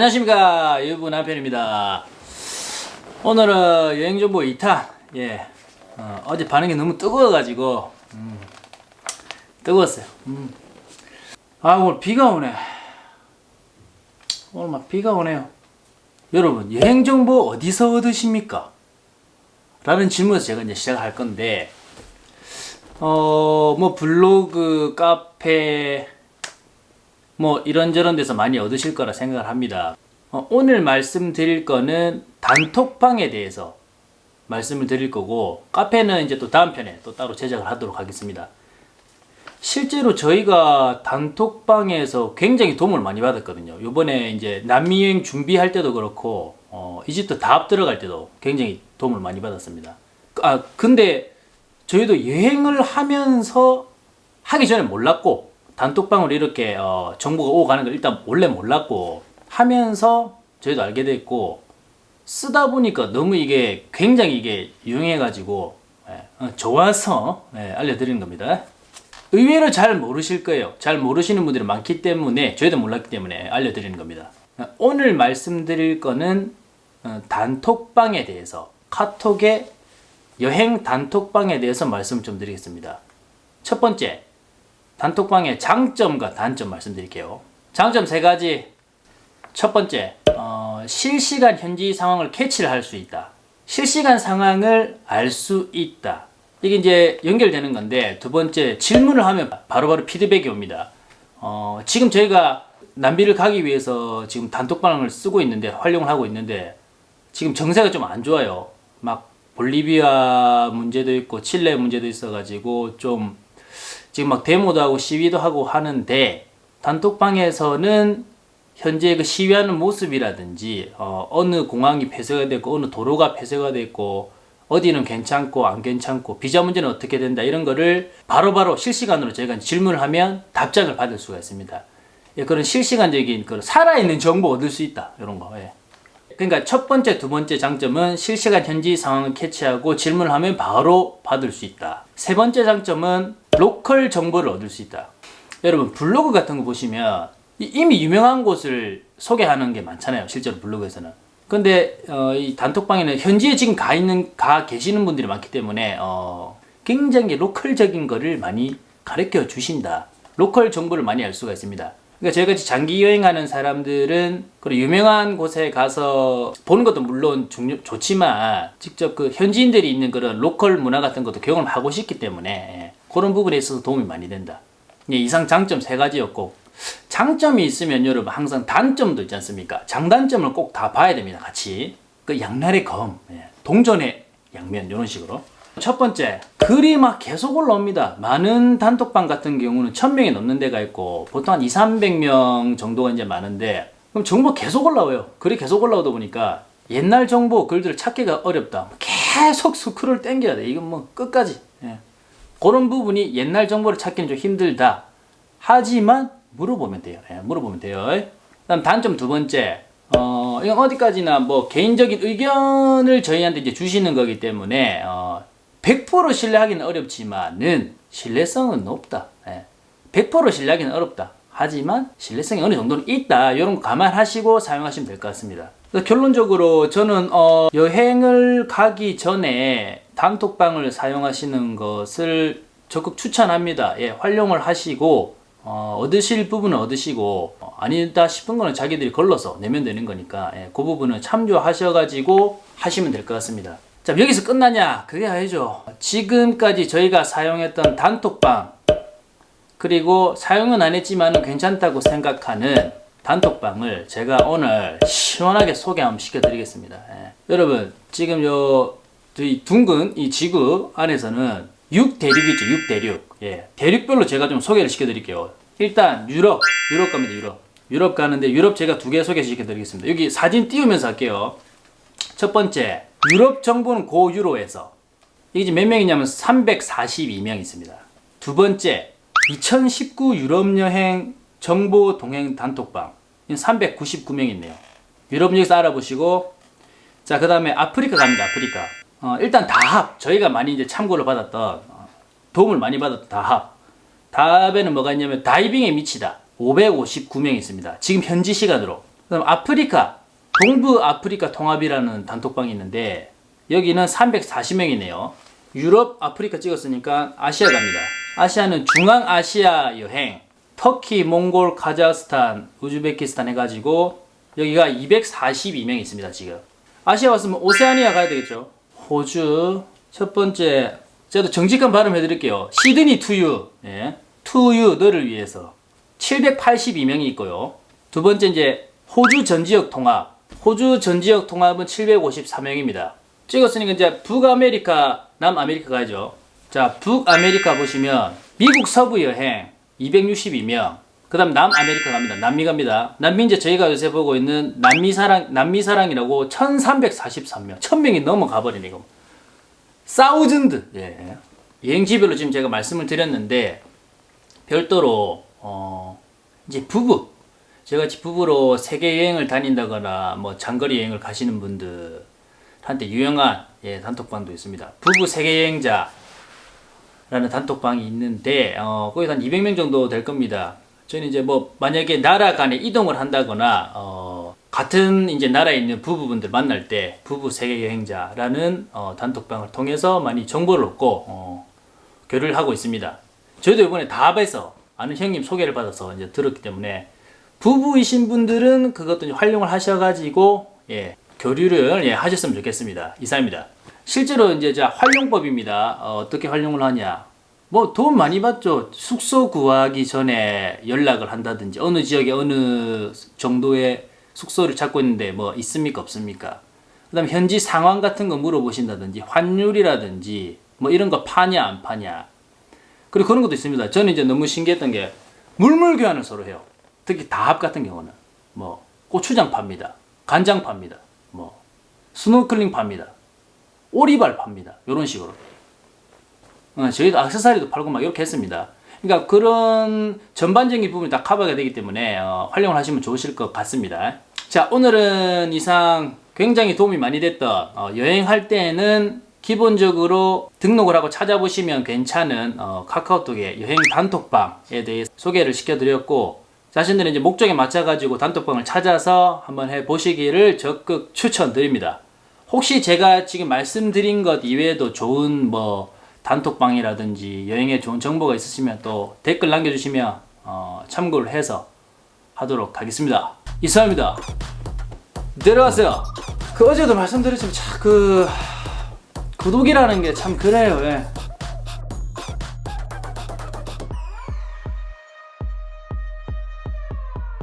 안녕하십니까 유부 남편입니다. 오늘은 여행정보 2탄 예 어, 제 반응이 너무 뜨거워 가지고 음, 뜨거웠어요. 음. 아 오늘 비가 오네. 오늘 막 비가 오네요. 여러분 여행정보 어디서 얻으십니까? 라는 질문에서 제가 이제 시작할 건데 어 뭐 블로그 카페 뭐 이런저런 데서 많이 얻으실 거라 생각을 합니다. 어, 오늘 말씀드릴 거는 단톡방에 대해서 말씀을 드릴 거고 카페는 이제 또 다음 편에 또 따로 제작을 하도록 하겠습니다. 실제로 저희가 단톡방에서 굉장히 도움을 많이 받았거든요. 요번에 이제 남미 여행 준비할 때도 그렇고 어, 이집트 다합 들어갈 때도 굉장히 도움을 많이 받았습니다. 아 근데 저희도 여행을 하면서 하기 전에 몰랐고 단톡방으로 이렇게 어, 정보가 오고 가는 걸 일단 원래 몰랐고 하면서 저희도 알게 됐고 쓰다 보니까 너무 이게 굉장히 이게 유용해 가지고 예, 어, 좋아서 예, 알려드리는 겁니다. 의외로 잘 모르실 거예요. 잘 모르시는 분들이 많기 때문에 저희도 몰랐기 때문에 알려드리는 겁니다. 오늘 말씀드릴 거는 어, 단톡방에 대해서 카톡의 여행 단톡방에 대해서 말씀 좀 드리겠습니다. 첫 번째 단톡방의 장점과 단점 말씀드릴게요. 장점 세 가지. 첫 번째, 어, 실시간 현지 상황을 캐치를 할 수 있다. 실시간 상황을 알 수 있다. 이게 이제 연결되는 건데 두 번째 질문을 하면 바로바로 바로 피드백이 옵니다. 어, 지금 저희가 남비를 가기 위해서 지금 단톡방을 쓰고 있는데 활용을 하고 있는데 지금 정세가 좀 안 좋아요. 막 볼리비아 문제도 있고 칠레 문제도 있어가지고 좀 지금 막 데모도 하고 시위도 하고 하는데 단톡방에서는 현재 그 시위하는 모습이라든지 어, 어느 공항이 폐쇄가 됐고 어느 도로가 폐쇄가 됐고 어디는 괜찮고 안 괜찮고 비자 문제는 어떻게 된다 이런 거를 바로바로 바로 실시간으로 저희가 질문을 하면 답장을 받을 수가 있습니다. 예, 그런 실시간적인 그 살아있는 정보 얻을 수 있다 이런 거. 예. 그러니까 첫 번째, 두 번째 장점은 실시간 현지 상황을 캐치하고 질문을 하면 바로 받을 수 있다. 세 번째 장점은 로컬 정보를 얻을 수 있다. 여러분 블로그 같은 거 보시면 이미 유명한 곳을 소개하는 게 많잖아요. 실제로 블로그에서는. 근데 어, 이 단톡방에는 현지에 지금 가 있는 가 계시는 분들이 많기 때문에 어, 굉장히 로컬적인 거를 많이 가르쳐 주신다. 로컬 정보를 많이 알 수가 있습니다. 그러니까 저희같이 장기 여행하는 사람들은 그런 유명한 곳에 가서 보는 것도 물론 중요, 좋지만 직접 그 현지인들이 있는 그런 로컬 문화 같은 것도 경험을 하고 싶기 때문에 그런 부분에 있어서 도움이 많이 된다. 이상 장점 세 가지였고 장점이 있으면 여러분 항상 단점도 있지 않습니까? 장단점을 꼭 다 봐야 됩니다. 같이. 그 양날의 검, 예. 동전의 양면 이런 식으로. 첫 번째, 글이 막 계속 올라옵니다. 많은 단톡방 같은 경우는 1000명이 넘는 데가 있고 보통 한 2, 300명 정도가 이제 많은데 그럼 정보 계속 올라와요. 글이 계속 올라오다 보니까 옛날 정보 글들을 찾기가 어렵다. 계속 스크롤 땡겨야 돼. 이건 뭐 끝까지. 예. 그런 부분이 옛날 정보를 찾기는 좀 힘들다. 하지만 물어보면 돼요. 예, 물어보면 돼요. 그다음 단점 두 번째. 어, 이건 어디까지나 뭐 개인적인 의견을 저희한테 이제 주시는 거기 때문에 어, 100% 신뢰하기는 어렵지만은 신뢰성은 높다. 예. 100% 신뢰하기는 어렵다. 하지만 신뢰성이 어느 정도는 있다. 이런 거 감안하시고 사용하시면 될 것 같습니다. 결론적으로 저는 어, 여행을 가기 전에 단톡방을 사용하시는 것을 적극 추천합니다. 예, 활용을 하시고 어, 얻으실 부분은 얻으시고 어, 아니다 싶은 거는 자기들이 걸러서 내면 되는 거니까 예, 그 부분은 참조하셔가지고 하시면 될 것 같습니다. 자 여기서 끝나냐? 그게 아니죠. 지금까지 저희가 사용했던 단톡방 그리고 사용은 안 했지만 괜찮다고 생각하는 단톡방을 제가 오늘 시원하게 소개 한번 시켜드리겠습니다. 예. 여러분 지금 요 저희 둥근 이 지구 안에서는 6대륙 있죠 6대륙. 예 대륙별로 제가 좀 소개를 시켜드릴게요. 일단 유럽 유럽 갑니다 유럽. 유럽 가는데 유럽 제가 두 개 소개시켜 드리겠습니다. 여기 사진 띄우면서 할게요. 첫 번째 유럽 정보는 고유로에서 이게 몇 명이냐면 342명 있습니다. 두 번째 2019 유럽 여행 정보 동행 단톡방. 399명 있네요. 유럽 여기서 알아보시고 자 그 다음에 아프리카 갑니다 아프리카 어, 일단 다합 저희가 많이 이제 참고를 받았던 어, 도움을 많이 받았던 다합 다합에는 뭐가 있냐면 다이빙에 미치다 559명 있습니다 지금 현지 시간으로 그다음 아프리카 동부 아프리카 통합이라는 단톡방이 있는데 여기는 340명이네요. 유럽, 아프리카 찍었으니까 아시아 갑니다. 아시아는 중앙아시아 여행, 터키, 몽골, 카자흐스탄, 우즈베키스탄 해가지고 여기가 242명 있습니다 지금. 아시아 왔으면 오세아니아 가야 되겠죠. 호주 첫 번째 저도 정직한 발음 해드릴게요. 시드니 to you, 예. to you 너를 위해서 782명이 있고요. 두 번째 이제 호주 전 지역 통합. 호주 전 지역 통합은 754명입니다. 찍었으니까 이제 북아메리카, 남아메리카 가야죠. 자, 북아메리카 보시면 미국 서부 여행 262명. 그 다음 남아메리카 갑니다. 남미 갑니다. 남미 이제 저희가 요새 보고 있는 남미 사랑 남미 사랑이라고 1,343명. 1,000명이 넘어가 버리네 이거. 사우즌드. 예. 여행지별로 지금 제가 말씀을 드렸는데 별도로 어 이제 부부 제가 같이 부부로 세계 여행을 다닌다거나 뭐 장거리 여행을 가시는 분들한테 유용한 예, 단톡방도 있습니다. 부부 세계 여행자 라는 단톡방이 있는데 어, 거기서 한 200명 정도 될 겁니다. 저는 이제 뭐 만약에 나라 간에 이동을 한다거나 어, 같은 이제 나라에 있는 부부분들 만날 때 부부 세계 여행자라는 어, 단톡방을 통해서 많이 정보를 얻고 어, 교류를 하고 있습니다. 저희도 이번에 다합에서 아는 형님 소개를 받아서 이제 들었기 때문에 부부이신 분들은 그것도 활용을 하셔가지고 예, 교류를 예, 하셨으면 좋겠습니다. 이상입니다. 실제로 이제 자 활용법입니다. 어, 떻게 활용을 하냐? 뭐 돈 많이 받죠. 숙소 구하기 전에 연락을 한다든지 어느 지역에 어느 정도의 숙소를 찾고 있는데 뭐 있습니까 없습니까? 그 다음 현지 상황 같은 거 물어보신다든지 환율이라든지 뭐 이런 거 파냐 안 파냐 그리고 그런 것도 있습니다. 저는 이제 너무 신기했던 게 물물 교환을 서로 해요. 특히 다합 같은 경우는 뭐 고추장 팝니다. 간장 팝니다. 뭐 스노클링 팝니다. 오리발 팝니다. 이런 식으로. 어, 저희도 액세서리도 팔고 막 이렇게 했습니다. 그러니까 그런 전반적인 부분이 다 커버가 되기 때문에 어, 활용을 하시면 좋으실 것 같습니다. 자 오늘은 이상 굉장히 도움이 많이 됐던 어, 여행할 때는 기본적으로 등록을 하고 찾아보시면 괜찮은 어, 카카오톡의 여행 단톡방에 대해 소개를 시켜드렸고 자신들의 이제 목적에 맞춰가지고 단톡방을 찾아서 한번 해보시기를 적극 추천드립니다. 혹시 제가 지금 말씀드린 것 이외에도 좋은 뭐 단톡방이라든지 여행에 좋은 정보가 있으시면 또 댓글 남겨주시면 어, 참고를 해서 하도록 하겠습니다. 이상입니다. 내려가세요. 그 어제도 말씀드렸지만 참그 구독이라는 게 참 그래요. 예.